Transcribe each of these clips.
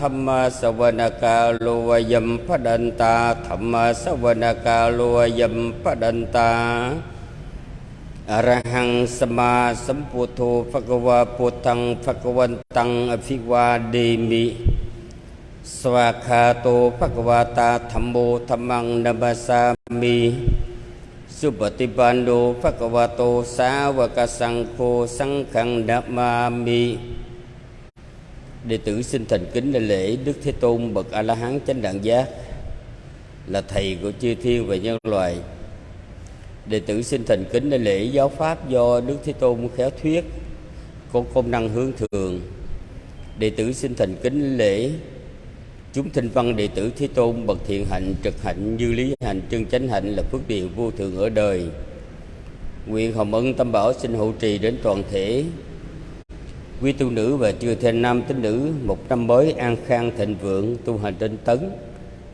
ธรรมสวนกาโลยมพดันตาธรรมสวนกาโลยมพดันตาอรหังสมาสัมพุทโธภควาพุทธังภควันตังอภิวาเดมิสวากขาโตภควาตาธรรมโมธรรมังนัมสสามิสุปฏิปันโนภควาโตสาวกสังโฆสังฆังนัมมามิ Đệ tử xin thành kính lên lễ Đức Thế Tôn bậc A La Hán chánh đẳng giác là thầy của chư thiên và nhân loại. Đệ tử xin thành kính lên lễ giáo pháp do Đức Thế Tôn khéo thuyết, có công năng hướng thường. Đệ tử xin thành kính lễ, chúng thinh văn đệ tử Thế Tôn bậc thiện hạnh, trực hạnh, như lý hạnh, chân chánh hạnh là phước điền vô thường ở đời. Nguyện hồng ân tâm bảo xin hộ trì đến toàn thể quý tu nữ và chư thiên nam tín nữ, một năm mới an khang thịnh vượng, tu hành tinh tấn.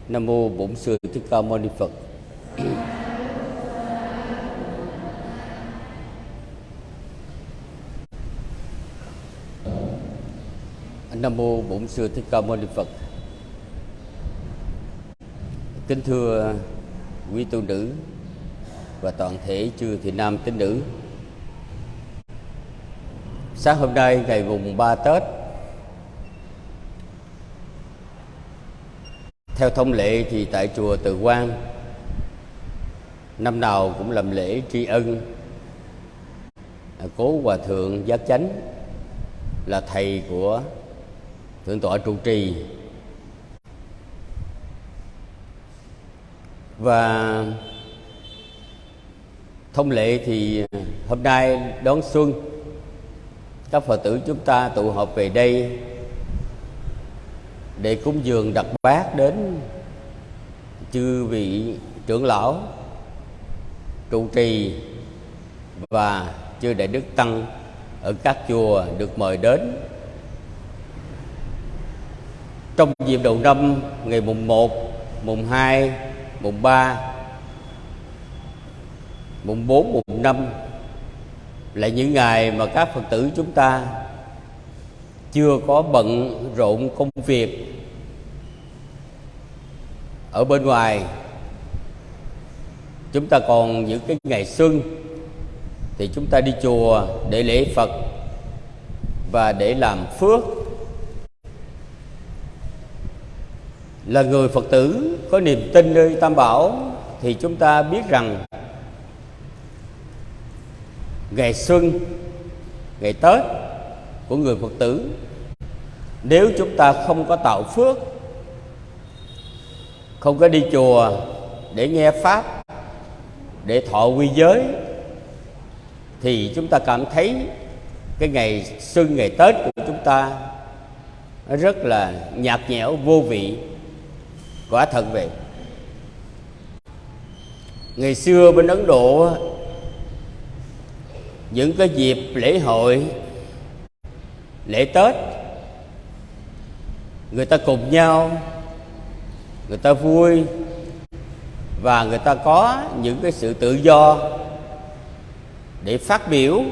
Nam mô bổn sư thích ca mâu ni phật. Nam mô bổn sư thích ca mâu ni phật. Kính thưa quý tu nữ và toàn thể chư thiên nam tín nữ Sáng hôm nay, ngày mùng 3 Tết, Theo thông lệ thì tại chùa Từ Quang, Năm nào cũng làm lễ tri ân. À, cố Hòa Thượng Giác Chánh Là thầy của Thượng tọa trụ trì. Và thông lệ thì hôm nay đón xuân các phật tử chúng ta tụ họp về đây để cúng dường đặt bát đến chư vị trưởng lão trụ trì và chư đại đức tăng ở các chùa được mời đến. Trong dịp đầu năm ngày mùng 1, mùng 2, mùng 3, mùng 4, mùng 5 là những ngày mà các phật tử chúng ta chưa có bận rộn công việc ở bên ngoài, chúng ta còn những cái ngày xuân, thì chúng ta đi chùa để lễ phật và để làm phước. Là người phật tử có niềm tin nơi tam bảo, thì chúng ta biết rằng ngày xuân, ngày tết của người phật tử. Nếu chúng ta không có tạo phước, không có đi chùa để nghe pháp, để thọ quy giới, thì chúng ta cảm thấy cái ngày xuân, ngày tết của chúng ta nó rất là nhạt nhẽo, vô vị, quả thật vậy. Ngày xưa bên ấn độ những cái dịp lễ hội, lễ tết, người ta cùng nhau, người ta vui và người ta có những cái sự tự do để phát biểu.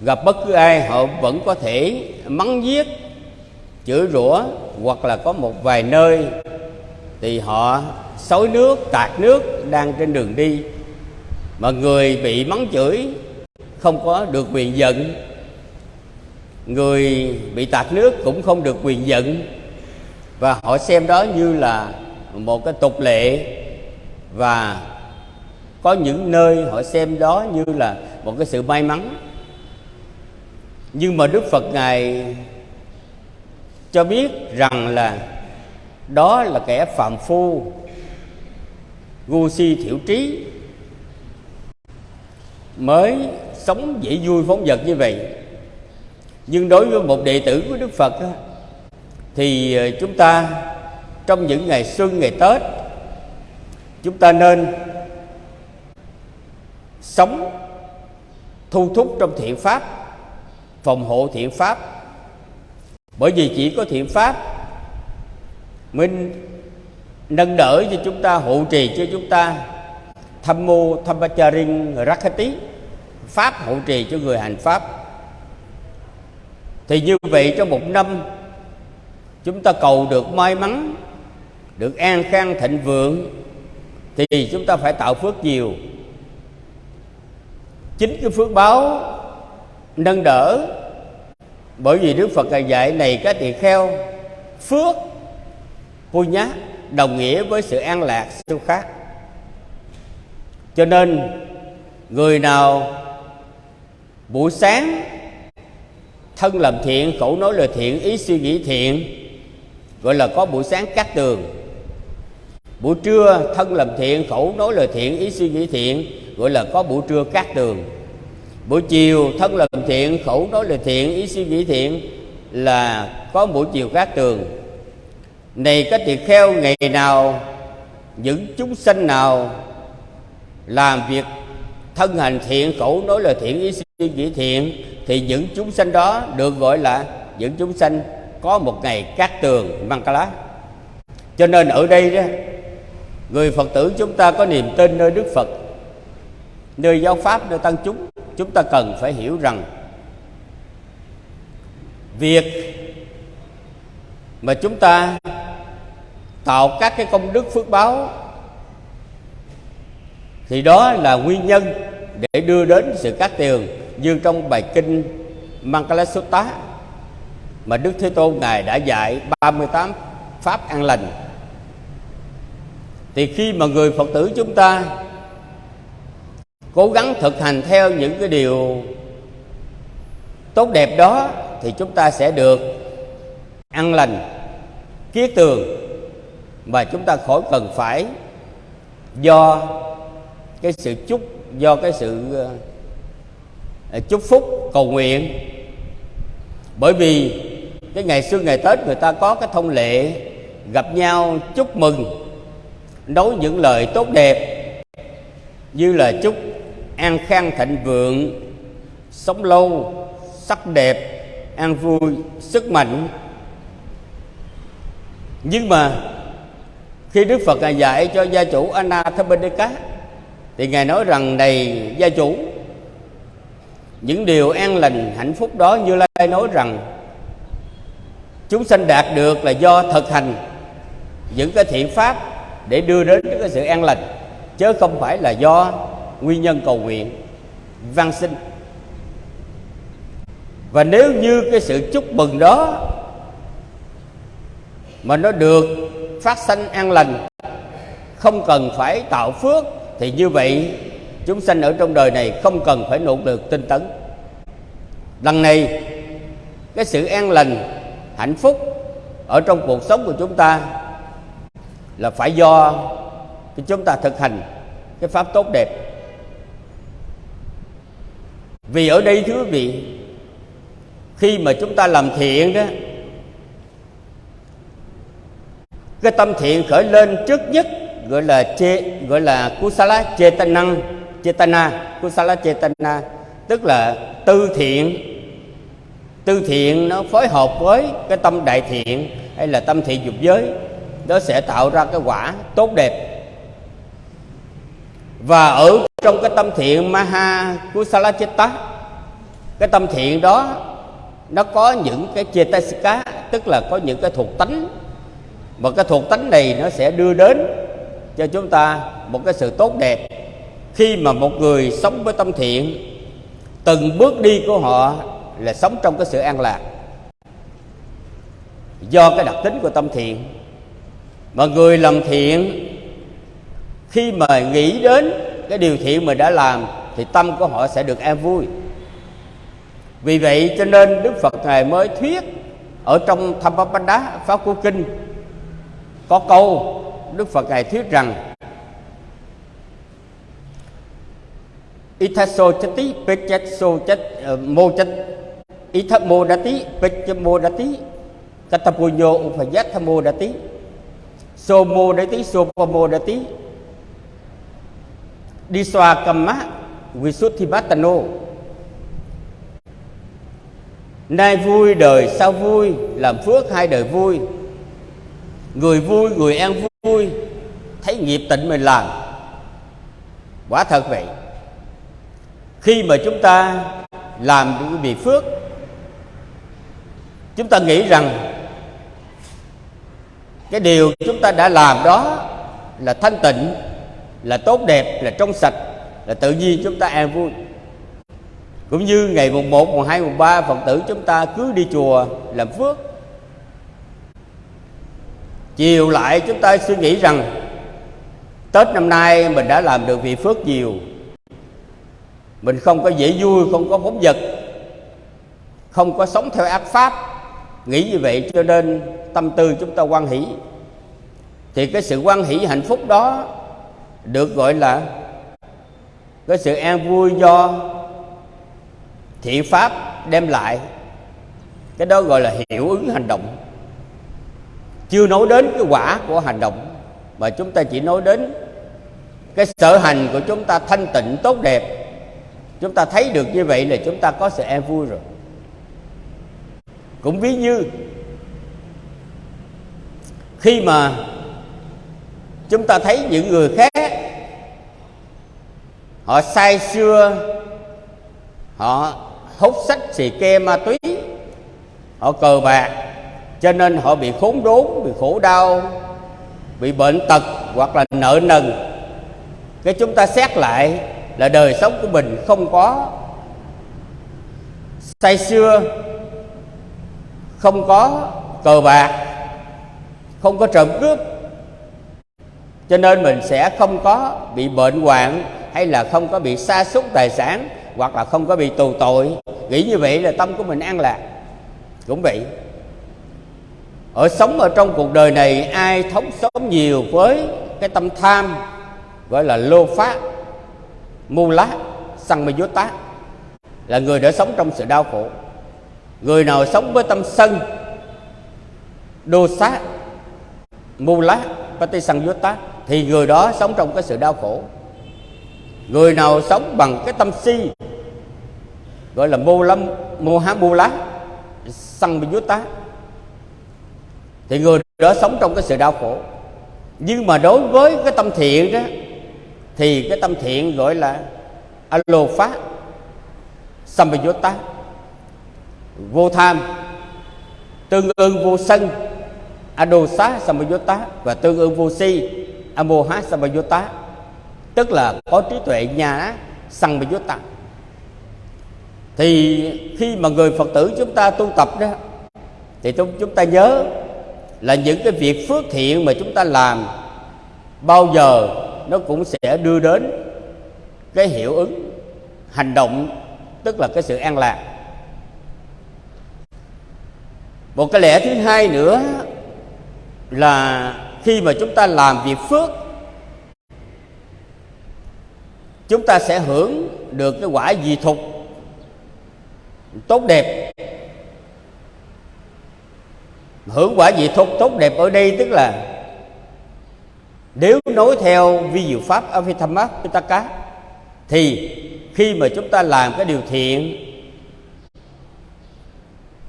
Gặp bất cứ ai, họ vẫn có thể mắng giết, chửi rủa hoặc là có một vài nơi thì họ xối nước, tạt nước đang trên đường đi mà người bị mắng chửi không có được quyền giận. Người bị tạt nước cũng không được quyền giận. Và họ xem đó như là một cái tục lệ. Và có những nơi họ xem đó như là một cái sự may mắn. Nhưng mà đức phật ngài cho biết rằng là đó là kẻ phạm phu, ngu si thiểu trí mới sống dễ vui phóng vật như vậy. Nhưng đối với một đệ tử của đức phật thì ờ, chúng ta trong những ngày xuân, ngày tết, chúng ta nên sống thu thúc trong thiện pháp, phòng hộ thiện pháp. Bởi vì chỉ có thiện pháp mới nâng đỡ cho chúng ta, hộ trì cho chúng ta tham mô thammacharin rakhati pháp hộ trì cho người hành pháp. Thì như vậy trong một năm, chúng ta cầu được may mắn, được an khang thịnh vượng, thì chúng ta phải tạo phước nhiều. Chính cái phước báo nâng đỡ, bởi vì đức phật dạy này các tỳ kheo, phước nhá đồng nghĩa với sự an lạc siêu khác cho nên, người nào buổi sáng thân làm thiện, khẩu nói lời thiện, ý suy nghĩ thiện, gọi là có buổi sáng cắt tường. Buổi trưa thân làm thiện, khẩu nói lời thiện, ý suy nghĩ thiện, gọi là có buổi trưa cắt tường. Buổi chiều thân làm thiện, khẩu nói lời thiện, ý suy nghĩ thiện là có buổi chiều cát tường. Này các tỳ kheo, ngày nào những chúng sanh nào làm việc thân hành thiện khẩu nói lời thiện, ý suy nghĩ thiện, thì những chúng sanh đó được gọi là những chúng sanh có một ngày cát tường Mangala cho nên ở đây đó, người Phật tử chúng ta có niềm tin nơi Đức Phật, nơi giáo pháp, nơi tăng chúng. Chúng ta cần phải hiểu rằng việc mà chúng ta tạo các cái công đức phước báo thì đó là nguyên nhân để đưa đến sự cát tiền như trong bài kinh Mangala Sutta mà Đức Thế Tôn Ngài đã dạy 38 pháp an lành. Thì khi mà người Phật tử chúng ta cố gắng thực hành theo những cái điều tốt đẹp đó thì chúng ta sẽ được ăn lành, kiết tường mà chúng ta khỏi cần phải do cái sự chúc do cái sự ờ, ờ, chúc phúc, cầu nguyện. Bởi vì cái ngày xưa, ngày tết người ta có cái thông lệ gặp nhau chúc mừng, nói những lời tốt đẹp như là chúc an khang thịnh vượng, sống lâu, sắc đẹp, an vui, sức mạnh. Nhưng mà khi đức phật dạy cho gia chủ anathapindika thì ngài nói rằng, này, gia chủ, những điều an lành, hạnh phúc đó như lai nói rằng, chúng sanh đạt được là do thực hành những cái thiện pháp để đưa đến cái sự an lành, chứ không phải là do nguyên nhân cầu nguyện văn sinh và nếu như cái sự chúc mừng đó mà nó được phát sanh an lành, không cần phải tạo phước thì như vậy, chúng sanh ở trong đời này không cần phải nỗ lực tinh tấn. Lần này, cái sự an lành, hạnh phúc ở trong cuộc sống của chúng ta là phải do cái chúng ta thực hành cái pháp tốt đẹp. Vì ở đây, thưa quý vị, khi mà chúng ta làm thiện đó, cái tâm thiện khởi lên trước nhất gọi là chê, gọi là kusala chetana chetana kusala chetana tức là tư thiện tư thiện nó phối hợp với cái tâm đại thiện hay là tâm thiện dục giới, nó sẽ tạo ra cái quả tốt đẹp. Và ở trong cái tâm thiện maha kusala chetta cái tâm thiện đó nó có những cái chetasika tức là có những cái thuộc tánh. Và cái thuộc tánh này nó sẽ đưa đến cho chúng ta một cái sự tốt đẹp. Khi mà một người sống với tâm thiện, từng bước đi của họ là sống trong cái sự an lạc. Do cái đặc tính của tâm thiện, mà người làm thiện, khi mà nghĩ đến cái điều thiện mà đã làm, thì tâm của họ sẽ được an vui. Vì vậy cho nên đức phật ngài mới thuyết ở trong Thammapada Pháp của Kinh, có câu Đức Phật ngài thuyết rằng Ithaso chati pechaso chat ờ, mô chat Ithamo dati pechamo dati Katapunyo upayatamo dati Somo dati sopamo dati Diswa kamma Visuddhimatano Nay vui đời sau vui? Làm phước hai đời vui. Người vui người an vui Thấy nghiệp tịnh mình làm. Quả thật vậy. Khi mà chúng ta làm những việc phước Chúng ta nghĩ rằng cái điều chúng ta đã làm đó là thanh tịnh là tốt đẹp là trong sạch là tự nhiên chúng ta an vui. Cũng như ngày mùng 1, mùng 2, mùng 3 Phật tử chúng ta cứ đi chùa làm phước. Chiều lại chúng ta suy nghĩ rằng Tết năm nay mình đã làm được vị phước nhiều. Mình không có dễ vui, không có phóng vật Không có sống theo ác pháp. Nghĩ như vậy cho nên tâm tư chúng ta quan hỷ. Thì cái sự quan hỷ hạnh phúc đó Được gọi là Cái sự an vui do Thị pháp đem lại. Cái đó gọi là hiệu ứng hành động. Chưa nói đến cái quả của hành động, Mà chúng ta chỉ nói đến Cái sở hành của chúng ta thanh tịnh, tốt đẹp. Chúng ta thấy được như vậy là chúng ta có sự an vui rồi. Cũng ví như, Khi mà Chúng ta thấy những người khác, Họ say xưa Họ hút sách xì ke ma túy, họ cờ bạc cho nên họ bị khốn đốn, bị khổ đau, bị bệnh tật hoặc là nợ nần. Cái chúng ta xét lại là đời sống của mình không có. Say xưa, không có cờ bạc, không có trộm cướp. Cho nên mình sẽ không có bị bệnh hoạn hay là không có bị sa sút tài sản hoặc là không có bị tù tội. Nghĩ như vậy là tâm của mình an lạc. Cũng vậy ở sống ở trong cuộc đời này, ai thống sống nhiều với cái tâm tham, gọi là lô phát mu lá, săn mê tá, là người đã sống trong sự đau khổ. Người nào sống với tâm sân, đô sát mu lá pati săn tá, thì người đó sống trong cái sự đau khổ. Người nào sống bằng cái tâm si, gọi là mô lâm, mô há mô lá, săn bị tá thì người đó sống trong cái sự đau khổ nhưng mà đối với cái tâm thiện đó, thì cái tâm thiện gọi là alo phá samyutta vô tham tương ương vô sân, adosa samyutta và tương ương vô si, amoha samyutta, tức là có trí tuệ nhà samyutta. thì khi mà người phật tử chúng ta tu tập đó, thì chúng chúng ta nhớ là những cái việc phước thiện mà chúng ta làm, bao giờ nó cũng sẽ đưa đến cái hiệu ứng, hành động, tức là cái sự an lạc. Một cái lẽ thứ hai nữa là khi mà chúng ta làm việc phước, chúng ta sẽ hưởng được cái quả dị thục tốt đẹp hưởng quả vị tốt tốt đẹp ở đây tức là nếu nối theo vi diệu pháp Avithamma Pitaka, thì khi mà chúng ta làm cái điều thiện,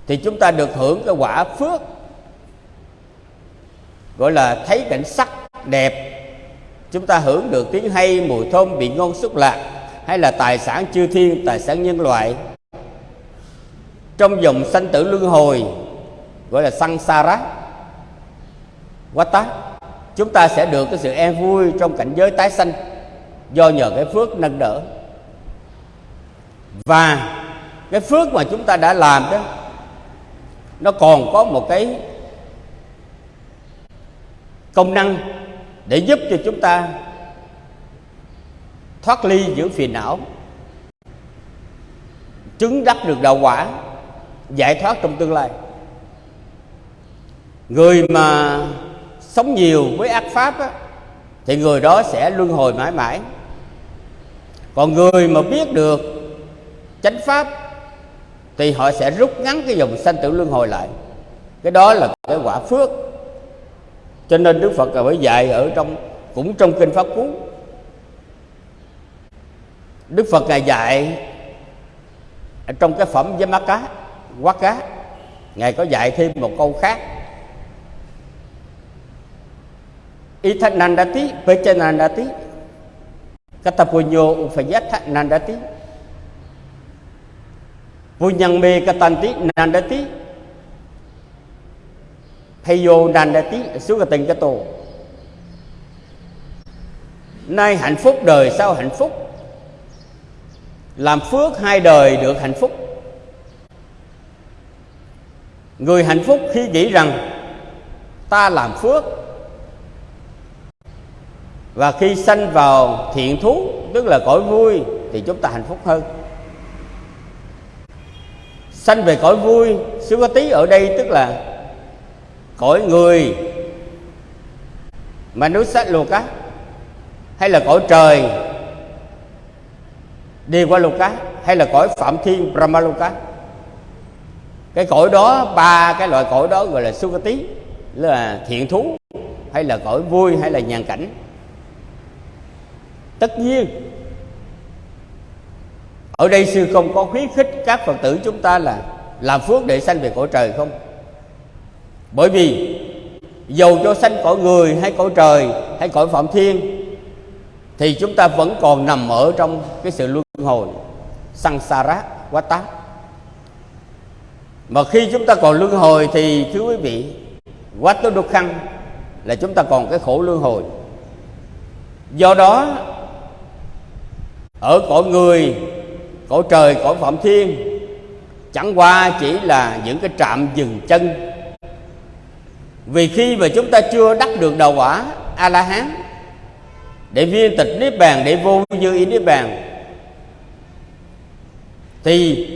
thì chúng ta được hưởng cái quả phước, gọi là thấy cảnh sắc đẹp. Chúng ta hưởng được tiếng hay, mùi thơm, vị ngon, xúc lạc, hay là tài sản chư thiên, tài sản nhân loại. Trong dòng sanh tử luân hồi gọi là sansara tá. Chúng ta sẽ được cái sự an vui trong cảnh giới tái sanh do nhờ cái phước nâng đỡ. Và cái phước mà chúng ta đã làm đó, nó còn có một cái công năng để giúp cho chúng ta thoát ly những phiền não, chứng đắc được đạo quả, giải thoát trong tương lai người mà sống nhiều với ác pháp á, thì người đó sẽ luân hồi mãi mãi. Còn người mà biết được chánh pháp thì họ sẽ rút ngắn cái dòng sanh tử luân hồi lại. Cái đó là cái quả phước. Cho nên đức phật mới dạy ở trong cũng trong kinh pháp cú. Đức phật ngài dạy trong cái phẩm với má cá quá cá ngài có dạy thêm một câu khác. Ithanandati pechanandati katapunyo upayatha nandati punyang me katanti nandati Payo Nandati Sugatingato Nay hạnh phúc đời sau hạnh phúc? Làm phước hai đời được hạnh phúc. Người hạnh phúc khi nghĩ rằng Ta làm phước và khi sanh vào thiện thú, Tức là cõi vui, Thì chúng ta hạnh phúc hơn. Sanh về cõi vui tí ở đây, tức là Cõi người Mà núi sát luộc cá hay là cõi trời, đi qua lục cá hay là cõi phạm thiên brahmaloka cái cõi đó, ba cái loại cõi đó gọi là sukati là thiện thú, hay là cõi vui, hay là nhàn cảnh tất nhiên, ở đây sư không có khuyến khích các phật tử chúng ta là làm phước để sanh về cõi trời không? Bởi vì dầu cho sanh cõi người hay cõi trời hay cõi phạm thiên, thì chúng ta vẫn còn nằm ở trong cái sự luân hồi sansara quá tá mà khi chúng ta còn luân hồi thì, thưa quý vị, quá tố đục khăn là chúng ta còn cái khổ luân hồi. Do đó ở cõi người, cõi trời, cõi phạm thiên, chẳng qua chỉ là những cái trạm dừng chân. Vì khi mà chúng ta chưa đắc được đầu quả a la hán để viên tịch niết bàn, để vô dư ý niết bàn, thì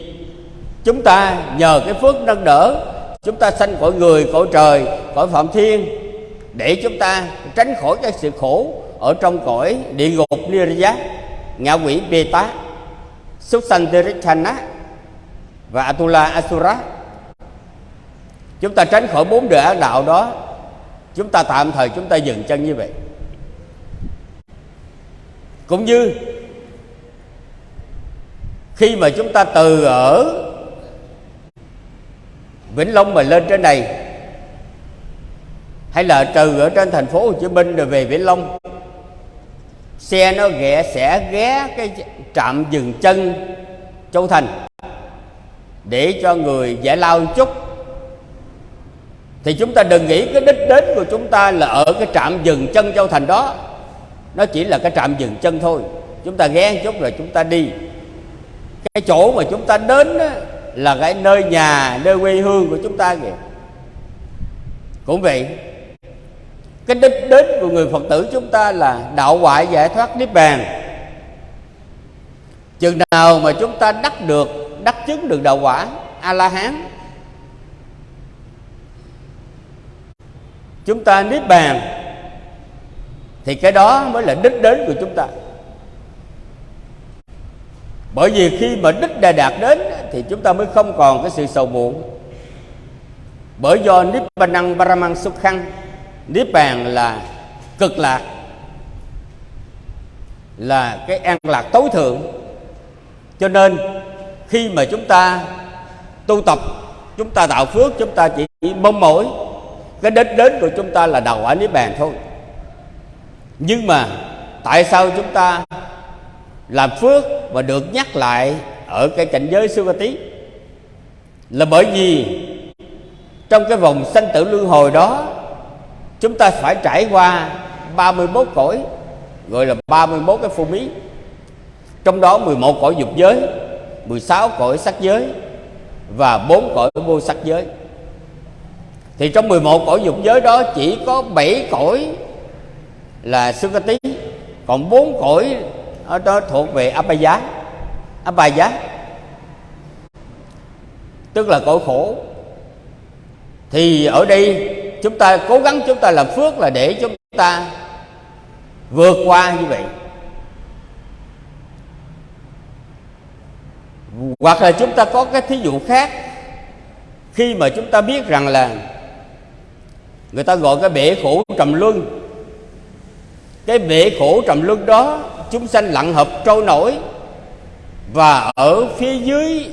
chúng ta nhờ cái phước nâng đỡ, chúng ta sanh cõi người, cõi trời, cõi phạm thiên, để chúng ta tránh khỏi cái sự khổ ở trong cõi địa ngục nirja ngạ quỷ bê tá súc sanh Tirithana và Atula Asura. Chúng ta tránh khỏi bốn đời ác đạo đó, chúng ta tạm thời chúng ta dừng chân như vậy. Cũng như khi mà chúng ta từ ở Vĩnh Long mà lên trên này, hay là từ ở trên thành phố Hồ Chí Minh rồi về Vĩnh Long xe nó ghé sẽ ghé cái trạm dừng chân Châu Thành. Để cho người giải lao chút. Thì chúng ta đừng nghĩ cái đích đến của chúng ta là ở cái trạm dừng chân Châu Thành đó. Nó chỉ là cái trạm dừng chân thôi. Chúng ta ghé một chút rồi chúng ta đi. Cái chỗ mà chúng ta đến đó, là cái nơi nhà nơi quê hương của chúng ta kìa. Cũng vậy cái đích đến của người phật tử chúng ta là đạo ngoại giải thoát niết bàn. Chừng nào mà chúng ta đắc được, đắc chứng được đạo quả a la hán chúng ta niết bàn, thì cái đó mới là đích đến của chúng ta. Bởi vì khi mà đích đã đạt đến, thì chúng ta mới không còn cái sự sầu muộn. Bởi do niết bàn năng paramang khăn niết bàn là cực lạc, là cái an lạc tối thượng. Cho nên khi mà chúng ta tu tập, chúng ta tạo phước, chúng ta chỉ mong mỏi, cái đích đến của chúng ta là đầu quả niết bàn thôi. Nhưng mà tại sao chúng ta làm phước và được nhắc lại ở cái cảnh giới siêu ca tí là bởi vì trong cái vòng sanh tử luân hồi đó chúng ta phải trải qua 31 cõi, gọi là 31 cái phu mí. Trong đó 11 cõi dục giới 16 cõi sắc giới và 4 cõi vô sắc giới. Thì trong 11 cõi dục giới đó chỉ có 7 cõi là Sukati còn 4 cõi ở đó thuộc về Abhaya Abhaya tức là cõi khổ. Thì ở đây chúng ta cố gắng chúng ta làm phước là để chúng ta vượt qua như vậy. Hoặc là chúng ta có cái thí dụ khác. Khi mà chúng ta biết rằng là người ta gọi cái bể khổ trầm luân. Cái bể khổ trầm luân đó chúng sanh lặng hợp trôi nổi và ở phía dưới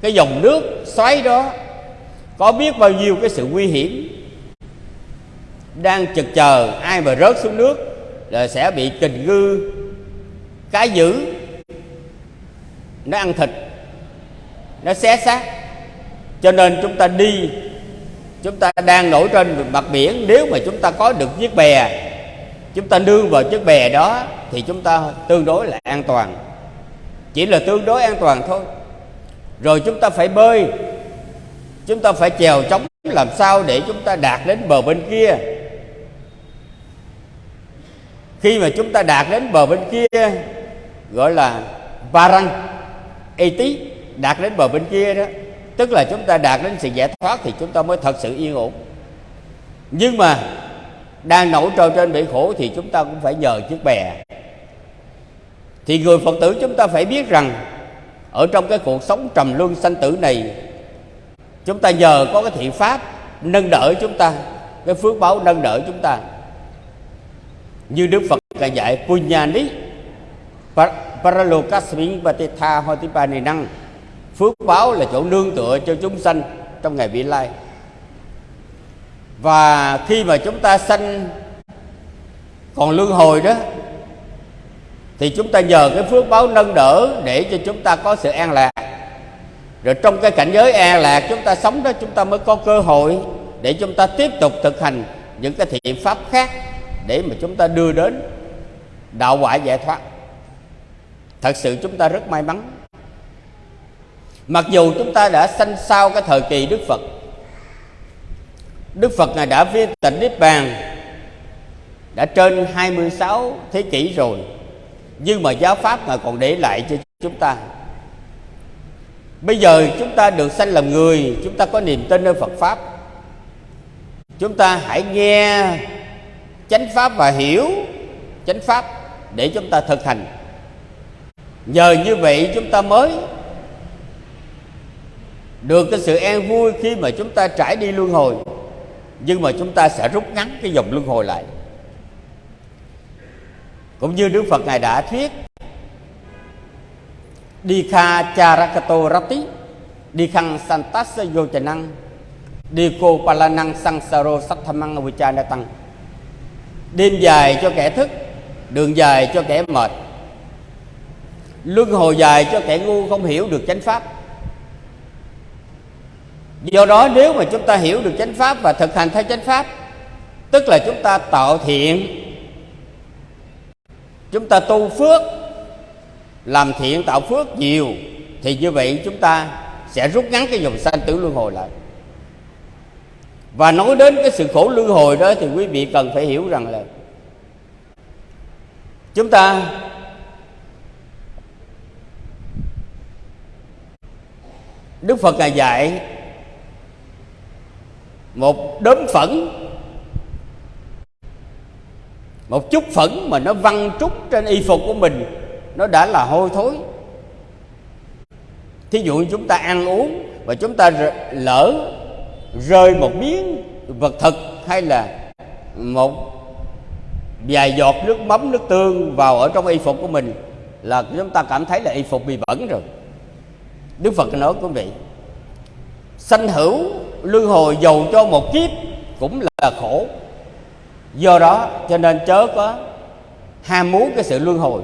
cái dòng nước xoáy đó có biết bao nhiêu cái sự nguy hiểm đang chực chờ ai mà rớt xuống nước là sẽ bị kình ngư, cá dữ, nó ăn thịt, nó xé xác. Cho nên chúng ta đi, chúng ta đang nổi trên mặt biển. Nếu mà chúng ta có được chiếc bè, chúng ta nương vào chiếc bè đó thì chúng ta tương đối là an toàn. Chỉ là tương đối an toàn thôi. Rồi chúng ta phải bơi chúng ta phải chèo chống làm sao để chúng ta đạt đến bờ bên kia. Khi mà chúng ta đạt đến bờ bên kia, gọi là Parang eti đạt đến bờ bên kia đó, tức là chúng ta đạt đến sự giải thoát thì chúng ta mới thật sự yên ổn. Nhưng mà đang nổi trôi trên bể khổ thì chúng ta cũng phải nhờ chiếc bè. Thì người phật tử chúng ta phải biết rằng, ở trong cái cuộc sống trầm luân sanh tử này chúng ta nhờ có cái thiện pháp nâng đỡ chúng ta, cái phước báo nâng đỡ chúng ta. Như đức phật dạy punyani paralokasmin vatitha hotipani năng phước báo là chỗ nương tựa cho chúng sanh trong ngày vị lai. Và khi mà chúng ta sanh còn luân hồi đó, thì chúng ta nhờ cái phước báo nâng đỡ để cho chúng ta có sự an lạc rồi trong cái cảnh giới e an lạc chúng ta sống đó, chúng ta mới có cơ hội để chúng ta tiếp tục thực hành những cái thiện pháp khác để mà chúng ta đưa đến đạo quả giải thoát. Thật sự chúng ta rất may mắn. Mặc dù chúng ta đã sanh sau cái thời kỳ đức phật đức phật ngài đã viên tịnh niết bàn, đã trên 26 thế kỷ rồi, nhưng mà giáo pháp ngài còn để lại cho chúng ta bây giờ chúng ta được sanh làm người, chúng ta có niềm tin nơi phật pháp. Chúng ta hãy nghe chánh pháp và hiểu chánh pháp để chúng ta thực hành. Nhờ như vậy chúng ta mới được cái sự an vui khi mà chúng ta trải đi luân hồi. Nhưng mà chúng ta sẽ rút ngắn cái dòng luân hồi lại. Cũng như Đức Phật ngài đã thuyết đi kha charakato rati đi khăn santasa vô trà năng. Đi cô palanang sangsaro satthamang vichana tăng. Đêm dài cho kẻ thức, đường dài cho kẻ mệt. Luân hồi dài cho kẻ ngu không hiểu được chánh pháp. Do đó nếu mà chúng ta hiểu được chánh pháp và thực hành theo chánh pháp, tức là chúng ta tạo thiện. Chúng ta tu phước làm thiện tạo phước nhiều, thì như vậy chúng ta sẽ rút ngắn cái dòng sanh tử luân hồi lại. Và nói đến cái sự khổ luân hồi đó thì quý vị cần phải hiểu rằng là chúng ta Đức Phật ngài dạy một đốm phẫn, một chút phẫn mà nó văng trút trên y phục của mình nó đã là hôi thối. Thí dụ như chúng ta ăn uống và chúng ta lỡ rơi một miếng vật thực hay là một vài giọt nước mắm, nước tương vào ở trong y phục của mình là chúng ta cảm thấy là y phục bị bẩn rồi. Đức phật nói, quý vị, sanh hữu, luân hồi dầu cho một kiếp cũng là khổ. Do đó cho nên chớ có ham muốn cái sự luân hồi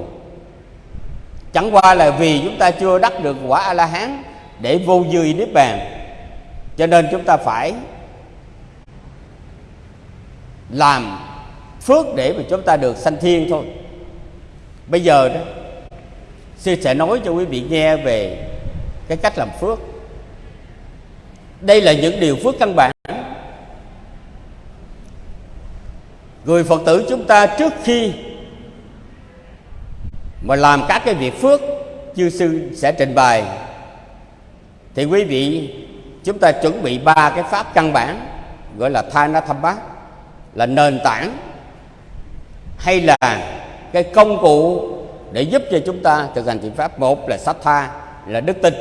chẳng qua là vì chúng ta chưa đắc được quả a la hán để vô dư niết bàn. Cho nên chúng ta phải làm phước để mà chúng ta được sanh thiên thôi. Bây giờ đó, sư sẽ nói cho quý vị nghe về cái cách làm phước. Đây là những điều phước căn bản. Người phật tử chúng ta trước khi và làm các cái việc phước chư sư sẽ trình bày. Thì quý vị, chúng ta chuẩn bị ba cái pháp căn bản, gọi là thana bát là nền tảng, hay là cái công cụ để giúp cho chúng ta thực hành thiện pháp. Một là sát tha, là đức tin.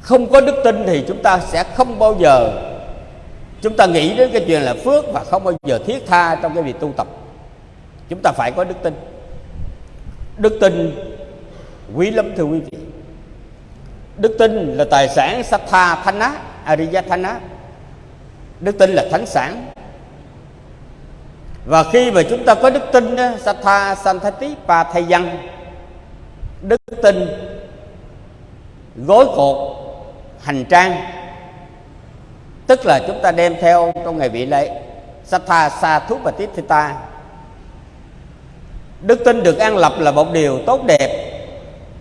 Không có đức tin thì chúng ta sẽ không bao giờ, chúng ta nghĩ đến cái chuyện là phước và không bao giờ thiết tha trong cái việc tu tập chúng ta phải có đức tin. Đức tin quý lắm, thưa quý vị. Đức tin là tài sản satha thana ariyathana đức tin là thánh sản. Và khi mà chúng ta có đức tin sattha satha santati pa thay văn đức tin gối cột, hành trang. Tức là chúng ta đem theo trong ngày vị lễ Satha Sa Thú và Tithita Đức tin được an lập là một điều tốt đẹp,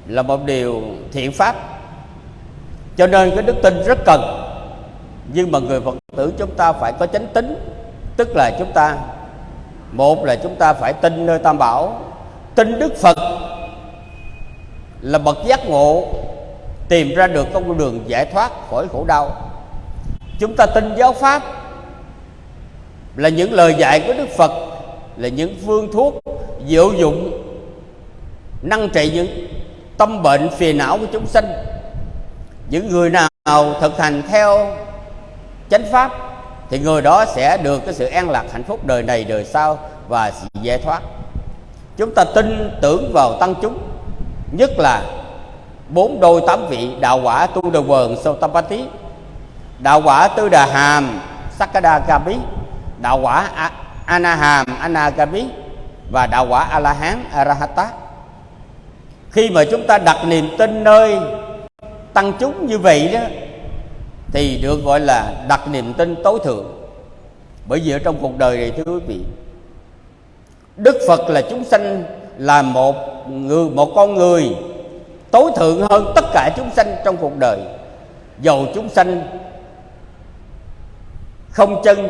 Là một điều thiện pháp. Cho nên cái đức tin rất cần. Nhưng mà người Phật tử chúng ta phải có chánh tính. Tức là chúng ta, Một là chúng ta phải tin nơi Tam Bảo. Tin Đức Phật Là bậc giác ngộ, Tìm ra được con đường giải thoát khỏi khổ đau. Chúng ta tin giáo Pháp Là những lời dạy của Đức Phật, Là những phương thuốc diệu dụng, Năng trị những tâm bệnh phiền não của chúng sinh Những người nào thực hành theo chánh Pháp Thì người đó sẽ được cái sự an lạc hạnh phúc đời này, đời sau Và sự giải thoát. Chúng ta tin tưởng vào tăng chúng, Nhất là bốn đôi tám vị đạo quả tu đờ vườn sâu tâm tí đạo quả tư đà hàm sakada kapi đạo quả anaham anagabi và đạo quả a la hán arahata khi mà chúng ta đặt niềm tin nơi tăng chúng như vậy đó, thì được gọi là đặt niềm tin tối thượng. Bởi vì ở trong cuộc đời này, thưa quý vị, đức phật là chúng sanh là một người, một con người tối thượng hơn tất cả chúng sanh trong cuộc đời. Dầu chúng sanh không chân,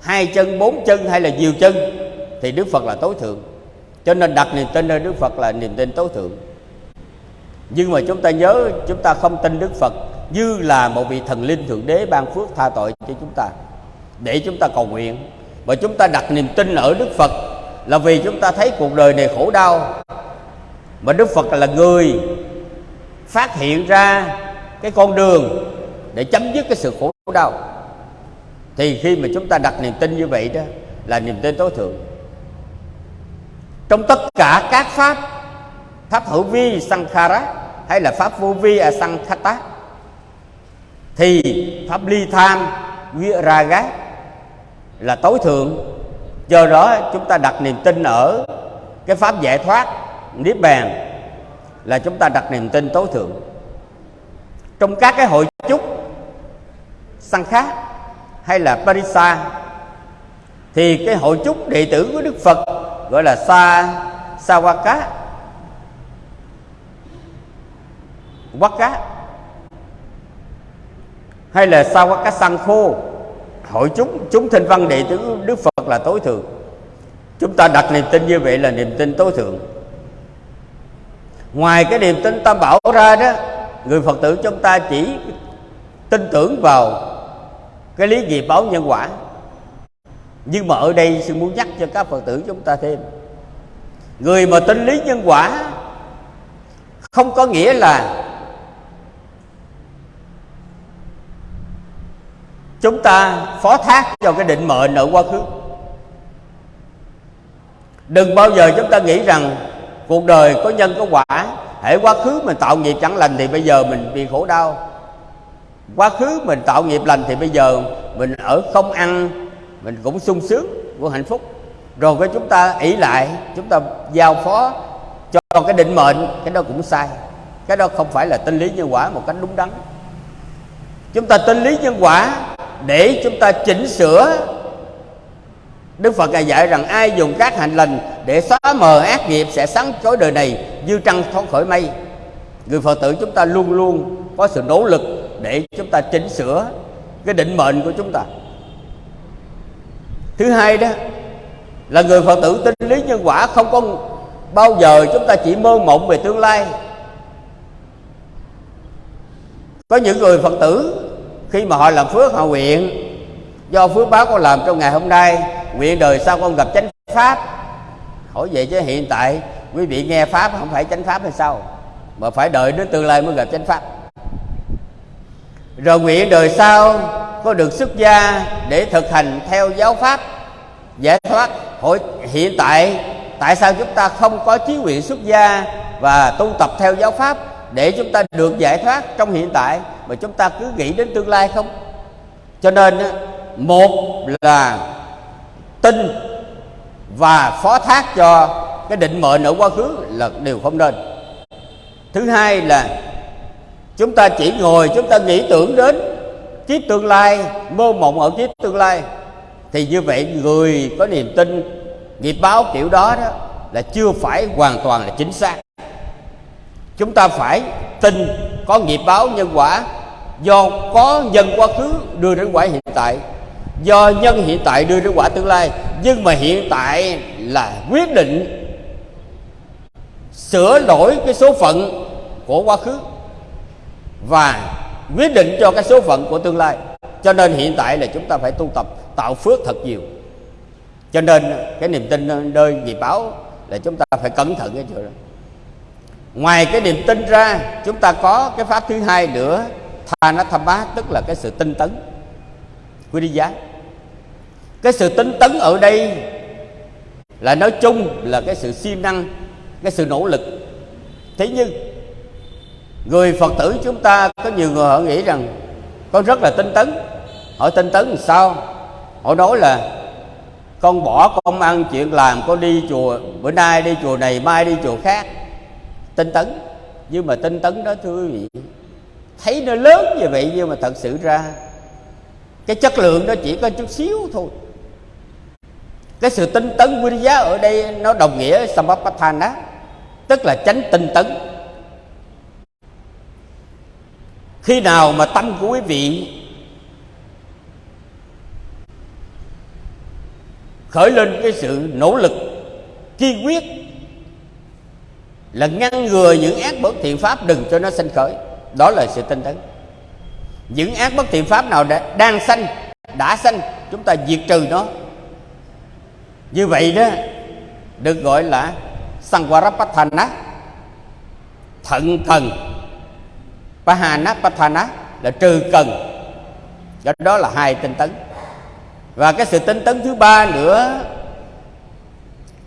hai chân, bốn chân hay là nhiều chân thì đức phật là tối thượng. Cho nên đặt niềm tin nơi đức phật là niềm tin tối thượng. Nhưng mà chúng ta nhớ, chúng ta không tin đức phật như là một vị thần linh thượng đế ban phước tha tội cho chúng ta, để chúng ta cầu nguyện. Và chúng ta đặt niềm tin ở đức phật là vì chúng ta thấy cuộc đời này khổ đau. Mà đức phật là người phát hiện ra cái con đường để chấm dứt cái sự khổ đau. Thì khi mà chúng ta đặt niềm tin như vậy đó, là niềm tin tối thượng trong tất cả các pháp pháp hữu vi sankhara hay là pháp vô vi asankhata thì pháp ly tham viraga là tối thượng. Do đó chúng ta đặt niềm tin ở cái pháp giải thoát, niết bàn, là chúng ta đặt niềm tin tối thượng. Trong các cái hội chúc sang khác hay là parisa, thì cái hội chúc đệ tử của đức phật gọi là sa, sawaka. Cá hay là sawaka sankho hội chúng chúng thinh văn đệ tử đức phật là tối thượng. Chúng ta đặt niềm tin như vậy là niềm tin tối thượng. Ngoài cái niềm tin tam bảo ra đó, người phật tử chúng ta chỉ tin tưởng vào cái lý nghiệp báo nhân quả nhưng mà ở đây sư muốn nhắc cho các phật tử chúng ta thêm. Người mà tin lý nhân quả, không có nghĩa là chúng ta phó thác cho cái định mệnh ở quá khứ. Đừng bao giờ chúng ta nghĩ rằng cuộc đời có nhân có quả hãy quá khứ mình tạo nghiệp chẳng lành thì bây giờ mình bị khổ đau. Quá khứ mình tạo nghiệp lành thì bây giờ mình ở không ăn mình cũng sung sướng của hạnh phúc rồi cái chúng ta ỷ lại, chúng ta giao phó cho cái định mệnh, cái đó cũng sai cái đó không phải là tinh lý nhân quả một cách đúng đắn chúng ta tinh lý nhân quả để chúng ta chỉnh sửa Đức Phật ngài dạy rằng ai dùng các hành lành để xóa mờ ác nghiệp sẽ sáng chói đời này như trăng thoát khỏi mây. Người Phật tử chúng ta luôn luôn có sự nỗ lực để chúng ta chỉnh sửa cái định mệnh của chúng ta. Thứ hai đó, là người Phật tử tin lý nhân quả không có bao giờ chúng ta chỉ mơ mộng về tương lai. Có những người Phật tử, khi mà họ làm phước, họ nguyện, do phước báo con làm trong ngày hôm nay, nguyện đời sau con gặp chánh pháp. Hỏi vậy chứ hiện tại, quý vị nghe pháp không phải chánh pháp hay sao? Mà phải đợi đến tương lai mới gặp chánh pháp. Rồi nguyện đời sau có được xuất gia để thực hành theo giáo pháp, giải thoát. Hội, hiện tại tại sao chúng ta không có chí nguyện xuất gia và tu tập theo giáo pháp để chúng ta được giải thoát trong hiện tại, mà chúng ta cứ nghĩ đến tương lai không? Cho nên một là tin và phó thác cho cái định mệnh ở quá khứ là điều không nên. Thứ hai là chúng ta chỉ ngồi, chúng ta nghĩ tưởng đến kiếp tương lai mơ mộng ở kiếp tương lai. Thì như vậy người có niềm tin, nghiệp báo kiểu đó đó là chưa phải hoàn toàn là chính xác. Chúng ta phải tin có nghiệp báo nhân quả, do có nhân quá khứ đưa đến quả hiện tại. Do nhân hiện tại đưa đến quả tương lai, nhưng mà hiện tại là quyết định sửa đổi cái số phận của quá khứ. Và quyết định cho cái số phận của tương lai. Cho nên hiện tại là chúng ta phải tu tập, tạo phước thật nhiều. Cho nên cái niềm tin nơi nghiệp báo là chúng ta phải cẩn thận cái chuyện đó ngoài cái niềm tin ra, chúng ta có cái pháp thứ hai nữa tha nó tham bá tức là cái sự tinh tấn. Quý đi giá, cái sự tinh tấn ở đây là nói chung là cái sự siêng năng, cái sự nỗ lực. Thế nhưng người phật tử chúng ta, có nhiều người họ nghĩ rằng con rất là tinh tấn. Họ tinh tấn làm sao? Họ nói là con bỏ công ăn chuyện làm, con đi chùa, bữa nay đi chùa này, mai đi chùa khác. Tinh tấn. Nhưng mà tinh tấn đó, thưa quý vị, thấy nó lớn như vậy nhưng mà thật sự ra, cái chất lượng nó chỉ có chút xíu thôi. Cái sự tinh tấn quý giá ở đây nó đồng nghĩa samapatthana tức là tránh tinh tấn khi nào mà tâm của quý vị khởi lên cái sự nỗ lực kiên quyết là ngăn ngừa những ác bất thiện pháp đừng cho nó sanh khởi. Đó là sự tinh tấn. Những ác bất thiện pháp nào đã, đang sanh đã sanh chúng ta diệt trừ nó. Như vậy đó được gọi là Sangwarapatthana thận thần. Pahana, Pathana là trừ cần. Do đó là hai tinh tấn. Và cái sự tinh tấn thứ ba nữa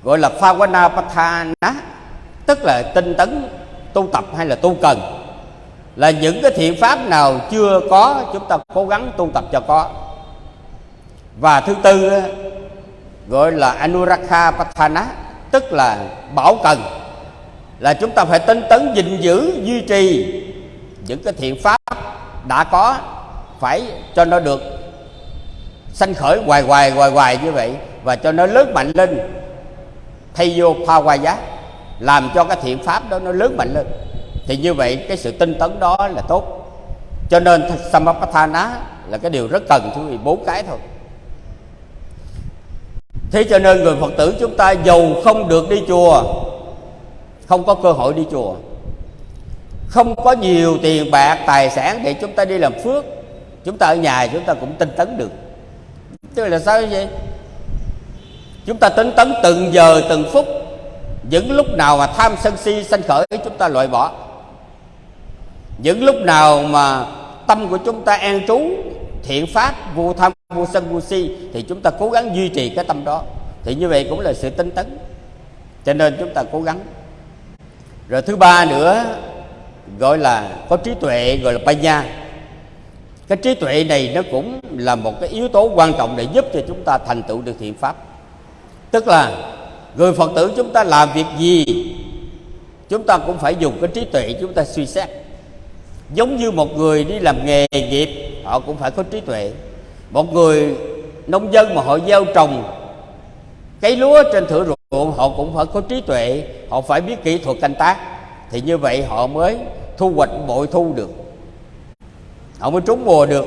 gọi là Phawana Pathana tức là tinh tấn tu tập hay là tu cần, là những cái thiện pháp nào chưa có, chúng ta cố gắng tu tập cho có. Và thứ tư gọi là Anurakha Pathana tức là bảo cần, là chúng ta phải tinh tấn gìn giữ, duy trì những cái thiện pháp đã có phải cho nó được sanh khởi hoài hoài hoài hoài như vậy và cho nó lớn mạnh lên. Thay vô giá, làm cho cái thiện pháp đó nó lớn mạnh lên. Thì như vậy cái sự tinh tấn đó là tốt. Cho nên samapatthana là cái điều rất cần, thưa vị, bốn cái thôi. Thế cho nên người phật tử chúng ta giàu không được đi chùa, không có cơ hội đi chùa không có nhiều tiền bạc, tài sản để chúng ta đi làm phước. Chúng ta ở nhà chúng ta cũng tinh tấn được. Tức là sao vậy? Chúng ta tinh tấn từng giờ, từng phút. Những lúc nào mà tham sân si, sanh khởi, chúng ta loại bỏ. Những lúc nào mà tâm của chúng ta an trú, thiện pháp, vô tham, vô sân, vô si, thì chúng ta cố gắng duy trì cái tâm đó. Thì như vậy cũng là sự tinh tấn. Cho nên chúng ta cố gắng. Rồi thứ ba nữa gọi là có trí tuệ, gọi là panya cái trí tuệ này nó cũng là một cái yếu tố quan trọng để giúp cho chúng ta thành tựu được thiện pháp. Tức là người phật tử chúng ta làm việc gì, chúng ta cũng phải dùng cái trí tuệ chúng ta suy xét. Giống như một người đi làm nghề nghiệp, họ cũng phải có trí tuệ. Một người nông dân mà họ gieo trồng cây lúa trên thửa ruộng, họ cũng phải có trí tuệ, họ phải biết kỹ thuật canh tác. Thì như vậy họ mới thu hoạch bội thu được. Họ mới trúng mùa được.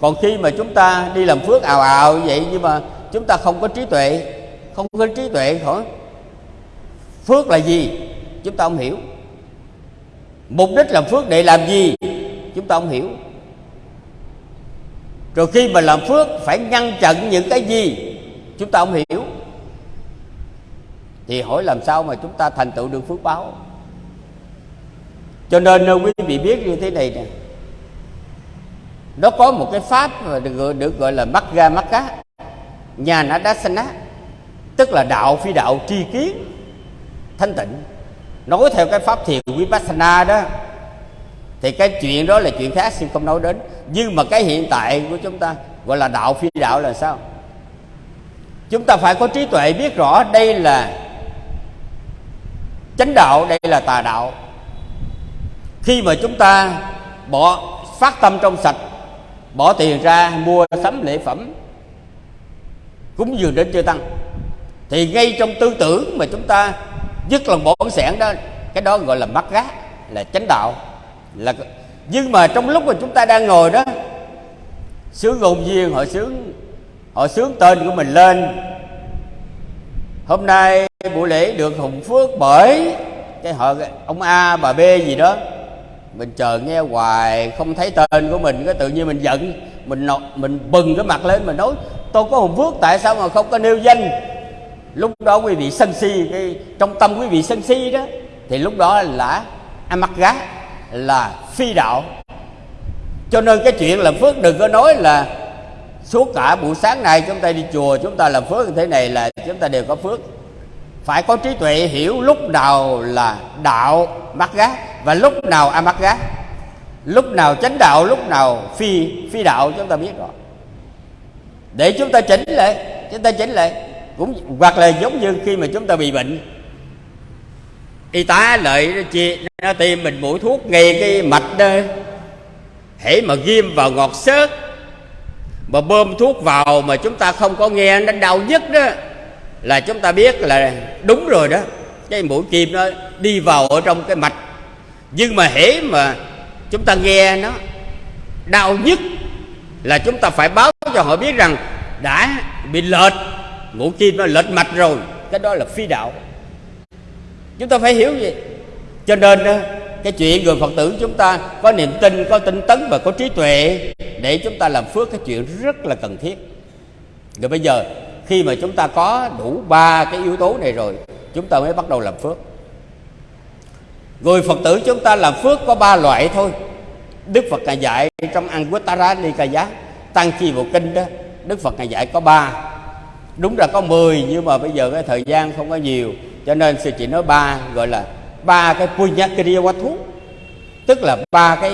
Còn khi mà chúng ta đi làm phước ào ào vậy nhưng mà chúng ta không có trí tuệ, không có trí tuệ hỏi phước là gì? Chúng ta không hiểu. Mục đích làm phước để làm gì? Chúng ta không hiểu. Rồi khi mà làm phước phải ngăn chặn những cái gì? Chúng ta không hiểu. Thì hỏi làm sao mà chúng ta thành tựu được phước báo? Cho nên ờ, quý vị biết như thế này nè. Nó có một cái pháp mà được, được gọi là mắt ga mắt cá nhà nó đá xanh á tức là đạo phi đạo tri kiến thanh tịnh. Nói theo cái pháp thiền vipassana đó thì cái chuyện đó là chuyện khác xin không nói đến. Nhưng mà cái hiện tại của chúng ta gọi là đạo phi đạo là sao? Chúng ta phải có trí tuệ biết rõ đây là chánh đạo đây là tà đạo khi mà chúng ta bỏ phát tâm trong sạch, bỏ tiền ra mua sắm lễ phẩm, cúng dường đến chư tăng, thì ngay trong tư tưởng mà chúng ta dứt lòng bổn sẻn đó, cái đó gọi là mắc gác, là chánh đạo. Là nhưng mà trong lúc mà chúng ta đang ngồi đó, sướng ngôn viên họ sướng họ sướng tên của mình lên. Hôm nay buổi lễ được hùng phước bởi cái họ, ông a, bà b gì đó mình chờ nghe hoài không thấy tên của mình cái tự nhiên mình giận mình nọ, mình bừng cái mặt lên mình nói tôi có hùng phước tại sao mà không có nêu danh? Lúc đó quý vị sân si cái trong tâm quý vị sân si đó thì lúc đó là ăn mắc gá là phi đạo. Cho nên cái chuyện làm phước đừng có nói là suốt cả buổi sáng nay chúng ta đi chùa chúng ta làm phước như thế này là chúng ta đều có phước. Phải có trí tuệ hiểu lúc nào là đạo mắc gác và lúc nào a gá lúc nào chánh đạo, lúc nào phi phi đạo, chúng ta biết rồi. Để chúng ta chỉnh lại, chúng ta chỉnh lại, cũng hoặc là giống như khi mà chúng ta bị bệnh. Y tá lợi chia nó tiêm mình mũi thuốc ngay cái mạch đó, hễ mà ghim vào ngọt xớt, mà bơm thuốc vào mà chúng ta không có nghe nó đau nhất đó, là chúng ta biết là đúng rồi đó. Cái mũi kim nó đi vào ở trong cái mạch nhưng mà hễ mà chúng ta nghe nó, đau nhất là chúng ta phải báo cho họ biết rằng đã bị lệch, ngũ kim nó lệch mạch rồi, cái đó là phi đạo. Chúng ta phải hiểu gì cho nên cái chuyện người phật tử chúng ta có niềm tin, có tinh tấn và có trí tuệ để chúng ta làm phước, cái chuyện rất là cần thiết. Rồi bây giờ, khi mà chúng ta có đủ ba cái yếu tố này rồi, chúng ta mới bắt đầu làm phước người phật tử chúng ta làm phước có ba loại thôi. Đức phật ngài dạy trong Anguttara Nikaya tăng chi bộ kinh đó, đức phật ngài dạy có ba. Đúng là có 10 nhưng mà bây giờ cái thời gian không có nhiều, cho nên sư chỉ nói ba, gọi là ba cái punyakriya thú. Tức là ba cái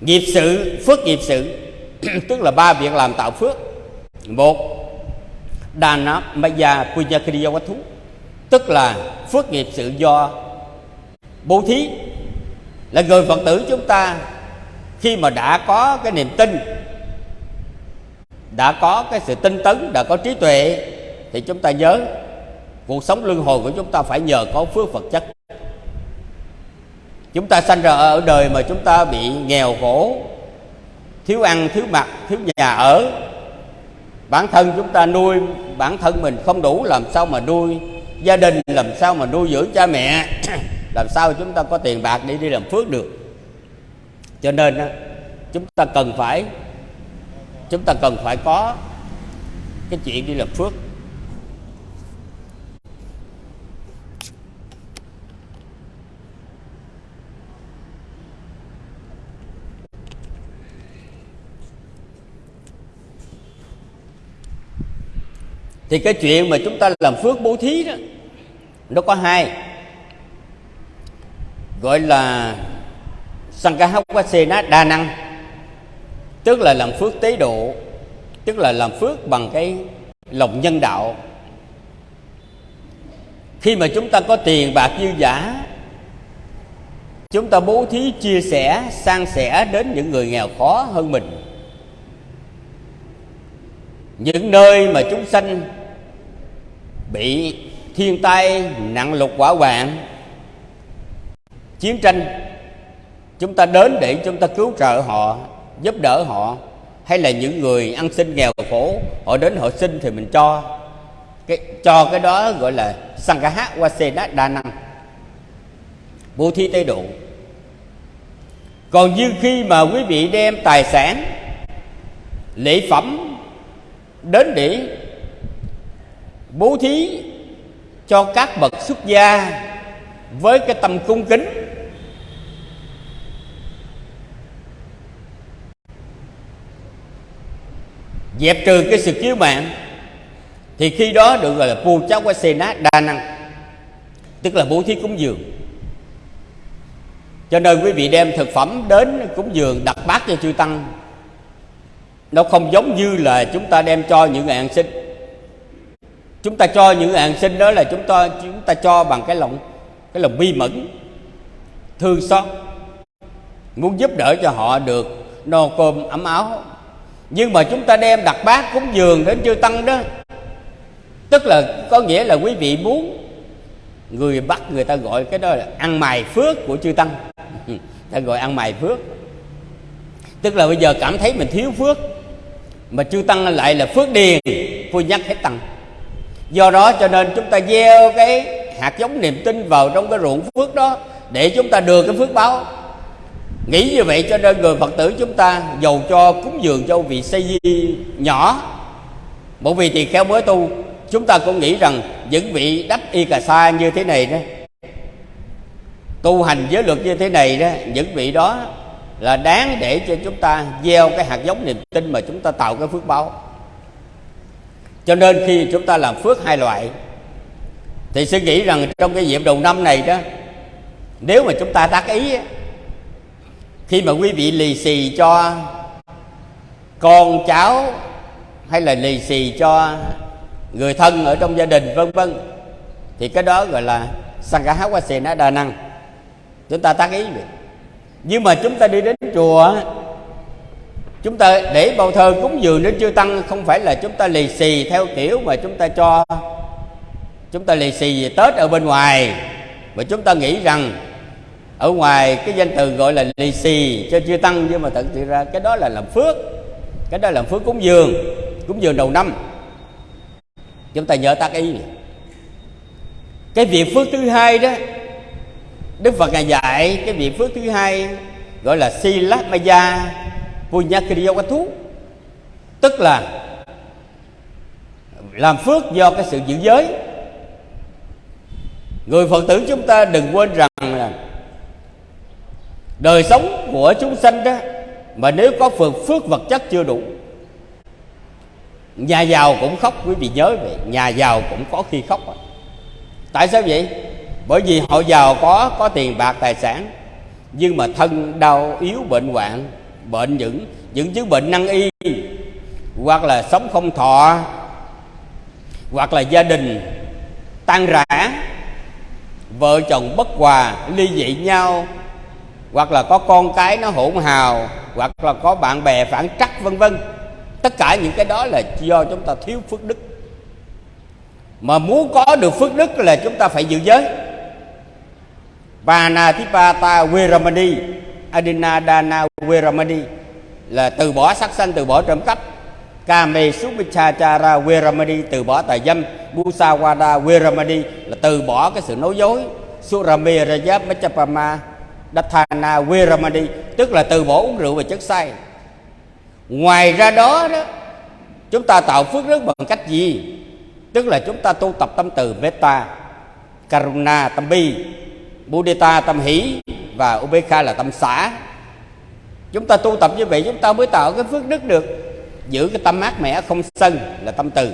nghiệp sự, phước nghiệp sự. Tức là ba việc làm tạo phước. Một dana maya punyakriya thú. Tức là phước nghiệp, sự do bố thí là người phật tử chúng ta khi mà đã có cái niềm tin, đã có cái sự tinh tấn, đã có trí tuệ thì chúng ta nhớ cuộc sống luân hồi của chúng ta phải nhờ có phước vật chất. Chúng ta sanh ra ở đời mà chúng ta bị nghèo khổ, thiếu ăn, thiếu mặc, thiếu nhà ở. Bản thân chúng ta nuôi bản thân mình không đủ, làm sao mà nuôi gia đình làm sao mà nuôi dưỡng cha mẹ? Làm sao chúng ta có tiền bạc để đi làm phước được? Cho nên chúng ta cần phải chúng ta cần phải có cái chuyện đi làm phước thì cái chuyện mà chúng ta làm phước bố thí đó, nó có hai. Gọi là Sankahawasena đa năng tức là làm phước tế độ, tức là làm phước bằng cái lòng nhân đạo. Khi mà chúng ta có tiền bạc dư giả, chúng ta bố thí chia sẻ, san sẻ đến những người nghèo khó hơn mình. Những nơi mà chúng sanh bị thiên tai nặng lục quả hoạn, chiến tranh, chúng ta đến để chúng ta cứu trợ họ, giúp đỡ họ, hay là những người ăn xin nghèo khổ, họ đến họ xin thì mình cho. Cái cho cái đó gọi là sangaha wasena đa năng. Bố thí tế độ. Còn như khi mà quý vị đem tài sản, lễ phẩm đến để bố thí cho các bậc xuất gia với cái tâm cung kính. Dẹp trừ cái sự chiếu mạng thì khi đó được gọi là pu cháu qua xê nát đa năng, tức là bố thí cúng dường. Cho nên quý vị đem thực phẩm đến cúng dường đặt bát cho chư tăng, nó không giống như là chúng ta đem cho những người ăn sinh chúng ta cho những hàng sinh đó là chúng ta chúng ta cho bằng cái lòng cái lòng bi mẫn, thương xót. Muốn giúp đỡ cho họ được no cơm ấm áo. Nhưng mà chúng ta đem đặt bát cúng dường đến chư tăng đó. Tức là có nghĩa là quý vị muốn người bắt người ta gọi cái đó là ăn mài phước của chư tăng. Ta gọi ăn mài phước. Tức là bây giờ cảm thấy mình thiếu phước, mà chư tăng lại là phước điền vui nhắc hết tăng do đó cho nên chúng ta gieo cái hạt giống niềm tin vào trong cái ruộng phước đó để chúng ta được cái phước báo. Nghĩ như vậy cho nên người phật tử chúng ta dầu cho cúng dường cho vị xây di nhỏ. Một vị tỳ kheo mới tu, chúng ta cũng nghĩ rằng những vị đắp y cà sa như thế này đó, tu hành giới luật như thế này đó, những vị đó là đáng để cho chúng ta gieo cái hạt giống niềm tin mà chúng ta tạo cái phước báo cho nên khi chúng ta làm phước hai loại, thì suy nghĩ rằng trong cái dịp đầu năm này đó, nếu mà chúng ta tác ý khi mà quý vị lì xì cho con cháu hay là lì xì cho người thân ở trong gia đình, vân vân, thì cái đó gọi là sangha đa năng chúng ta tác ý vậy. Nhưng mà chúng ta đi đến chùa chúng ta để bao thơ cúng dường đến chư tăng, không phải là chúng ta lì xì theo kiểu mà chúng ta cho. Chúng ta lì xì về tết ở bên ngoài, mà chúng ta nghĩ rằng ở ngoài cái danh từ gọi là lì xì cho chư tăng, nhưng mà thật sự ra cái đó là làm phước. Cái đó là làm phước cúng dường cúng dường đầu năm. Chúng ta nhớ tác ý cái việc phước thứ hai đó, đức phật ngài dạy cái việc phước thứ hai gọi là si lát ma gia sila maya punyakriya tức là làm phước do cái sự giữ giới. Người phật tử chúng ta đừng quên rằng là đời sống của chúng sanh đó, mà nếu có phước phước vật chất chưa đủ, nhà giàu cũng khóc quý vị nhớ vậy, nhà giàu cũng có khi khóc tại sao vậy? Bởi vì họ giàu có có tiền, bạc, tài sản, nhưng mà thân đau, yếu, bệnh hoạn bệnh những những chứng bệnh năng y, hoặc là sống không thọ, hoặc là gia đình tan rã, vợ chồng bất hòa, ly dị nhau, hoặc là có con cái nó hỗn hào, hoặc là có bạn bè phản trắc, vân vân. Tất cả những cái đó là do chúng ta thiếu phước đức. Mà muốn có được phước đức là chúng ta phải giữ giới. Panatipata Adina Dana Veramani là từ bỏ sắc sanh, từ bỏ trộm cắp. Kame Supichachara Veramani từ bỏ tà dâm. Busawada Veramani là từ bỏ cái sự nói dối. Surame Rajab Machapama Dathana Veramani tức là từ bỏ uống rượu và chất say. Ngoài ra đó đó, chúng ta tạo phước đức bằng cách gì? Tức là chúng ta tu tập tâm từ metta karuna tâm bi mudita tâm hỷ và Upekha là tâm xã chúng ta tu tập như vậy, chúng ta mới tạo cái phước đức được. Giữ cái tâm mát mẻ không sân là tâm từ.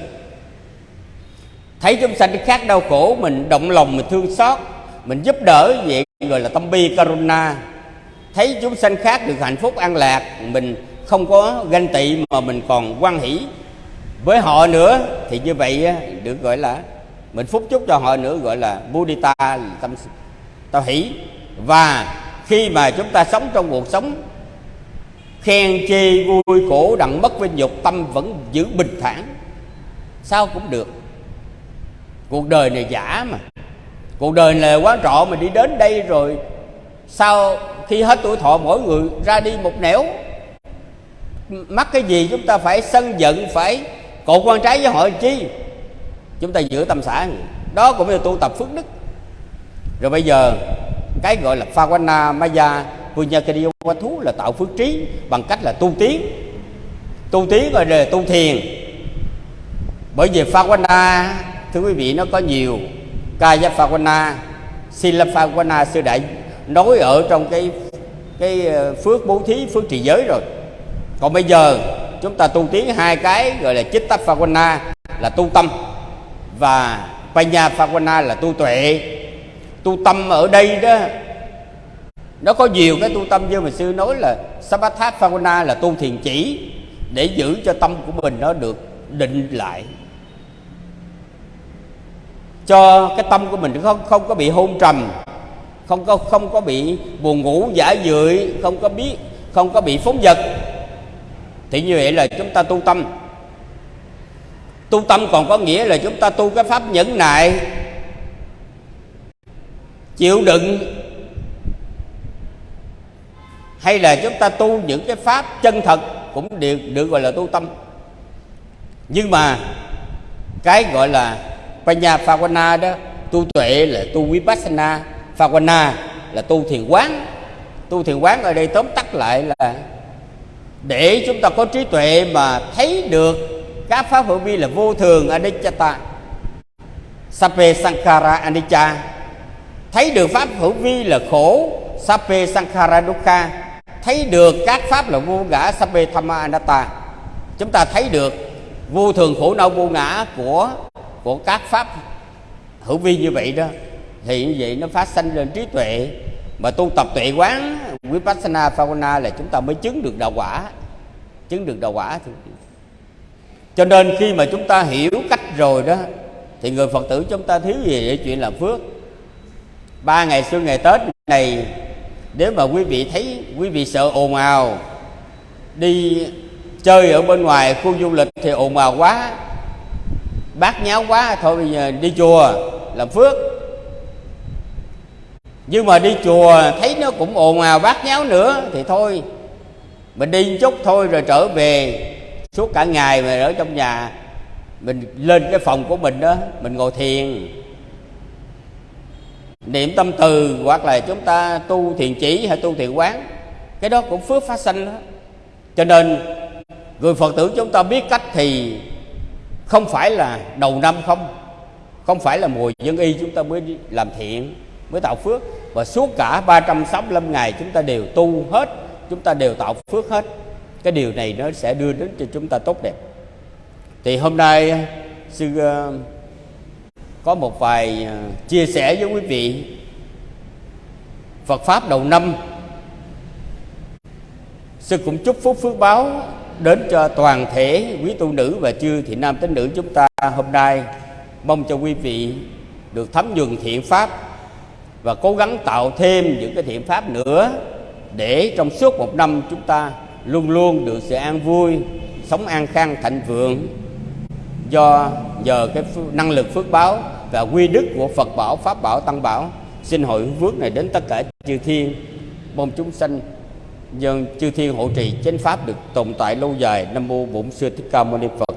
Thấy chúng sanh khác đau khổ, mình động lòng, mình thương xót, mình giúp đỡ vậy, gọi là tâm bi karuna. Thấy chúng sanh khác được hạnh phúc, an lạc, mình không có ganh tị mà mình còn quan hỷ với họ nữa, thì như vậy được gọi là, mình phúc chúc cho họ nữa, gọi là Buddhita, tâm tâm hỷ và khi mà chúng ta sống trong cuộc sống khen chê vui khổ, đặng mất vinh dục tâm vẫn giữ bình thản, sao cũng được. Cuộc đời này giả mà. Cuộc đời này quá quán trọ mình đi đến đây rồi, sau khi hết tuổi thọ mỗi người ra đi một nẻo. Mắc cái gì chúng ta phải sân giận, phải cột quan trái với họ chi? Chúng ta giữ tâm xã. Đó cũng là tu tập phước đức. Rồi bây giờ cái gọi là Phawana Maya Punyakariya thú là tạo phước trí bằng cách là tu tiến. Tu tiến rồi là tu thiền. Bởi vì Phawana, thưa quý vị, nó có nhiều Kaya Phawana, Sila Phawana, sư đại nói ở trong cái cái ờ, phước bố thí, phước trì giới rồi. Còn bây giờ, chúng ta tu tiến hai cái gọi là chích tắp Phawana là tu tâm và Panya Phawana là tu tuệ tu tâm ở đây đó. Nó có nhiều cái tu tâm như mà sư nói là Sabathat Phavana là tu thiền chỉ để giữ cho tâm của mình nó được định lại. Cho cái tâm của mình không không có bị hôn trầm, không có không có bị buồn ngủ giả dưỡi không có biết, không có bị phóng vật. Thì như vậy là chúng ta tu tâm. Tu tâm còn có nghĩa là chúng ta tu cái pháp nhẫn nại chịu đựng. Hay là chúng ta tu những cái pháp chân thật cũng được được gọi là tu tâm. Nhưng mà cái gọi là Panya Phawana đó, tu tuệ là tu Vipassana Phawana là tu thiền quán. Tu thiền quán ở đây tóm tắt lại là để chúng ta có trí tuệ mà thấy được các pháp hữu vi là vô thường anicca sape sankhara anicca thấy được pháp hữu vi là khổ, sape sankhara dukkha. Thấy được các pháp là vô ngã, sape thamma anatta. Chúng ta thấy được vô thường khổ đau vô ngã của của các pháp hữu vi như vậy đó. Thì như vậy nó phát sinh lên trí tuệ. Mà tu tập tuệ quán, vipassana phavana là chúng ta mới chứng được đạo quả. Chứng được đạo quả cho nên khi mà chúng ta hiểu cách rồi đó, thì người phật tử chúng ta thiếu gì để chuyện làm phước ba ngày xuân ngày tết này, nếu mà quý vị thấy, quý vị sợ ồn ào, đi chơi ở bên ngoài khu du lịch thì ồn ào quá, bát nháo quá, thôi bây giờ đi chùa làm phước. Nhưng mà đi chùa thấy nó cũng ồn ào, bát nháo nữa thì thôi, mình đi chút thôi rồi trở về. Suốt cả ngày mà ở trong nhà, mình lên cái phòng của mình đó, mình ngồi thiền niệm tâm từ hoặc là chúng ta tu thiền chỉ hay tu thiền quán cái đó cũng phước phát sinh đó. Cho nên người phật tử chúng ta biết cách thì không phải là đầu năm không không phải là mùa dân y chúng ta mới làm thiện mới tạo phước. Và suốt cả 365 ngày chúng ta đều tu hết chúng ta đều tạo phước hết. Cái điều này nó sẽ đưa đến cho chúng ta tốt đẹp. Thì hôm nay sư uh, có một vài ờ, chia sẻ với quý vị. Phật pháp đầu năm. Sư cũng chúc phúc phước báo đến cho toàn thể quý tu nữ và chư thị nam tín nữ chúng ta hôm nay. Mong cho quý vị được thấm nhuần thiện pháp và cố gắng tạo thêm những cái thiện pháp nữa để trong suốt một năm chúng ta luôn luôn được sự an vui, sống an khang, thịnh vượng. Do nhờ cái năng lực phước báo và quy đức của Phật bảo, pháp bảo, tăng bảo. Xin hội phước này đến tất cả chư thiên mong chúng sanh dân chư thiên hộ trì chánh pháp được tồn tại lâu dài. Nam mô bổn sư thích ca mâu ni phật.